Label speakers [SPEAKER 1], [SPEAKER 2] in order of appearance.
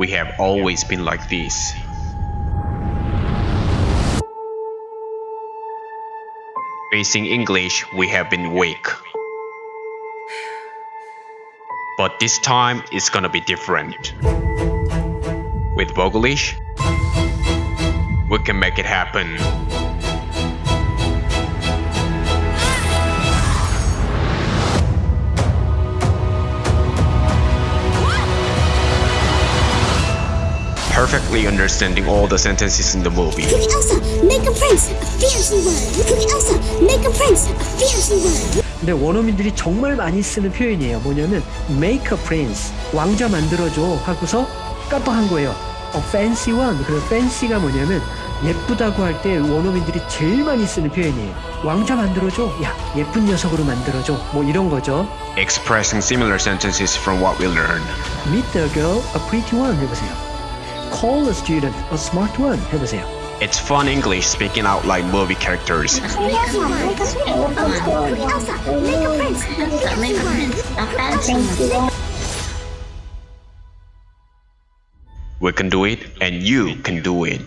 [SPEAKER 1] We have always been like this. Facing English, we have been weak. But this time, it's gonna be different. With Vogelish, we can make it happen. Perfectly understanding all the sentences in the movie.
[SPEAKER 2] Pretty Elsa, make a prince, a fancy word. Pretty Elsa, make a prince, a fancy word.
[SPEAKER 3] 근데 원어민들이 정말 많이 쓰는 표현이에요. 뭐냐면 make a prince, 왕자 만들어줘 하고서 깜빡한 거예요. A fancy one. 그래서 fancy가 뭐냐면 예쁘다고 할 때 원어민들이 제일 많이 쓰는 표현이에요. 왕자 만들어줘. 야 예쁜 녀석으로 만들어줘. 뭐 이런 거죠.
[SPEAKER 1] Expressing similar sentences from what we learned.
[SPEAKER 3] Meet the girl, a pretty one 해보세요. call the student a smart one, Hibaseo?
[SPEAKER 1] It's fun English speaking out like movie characters. We can do it, and you can do it.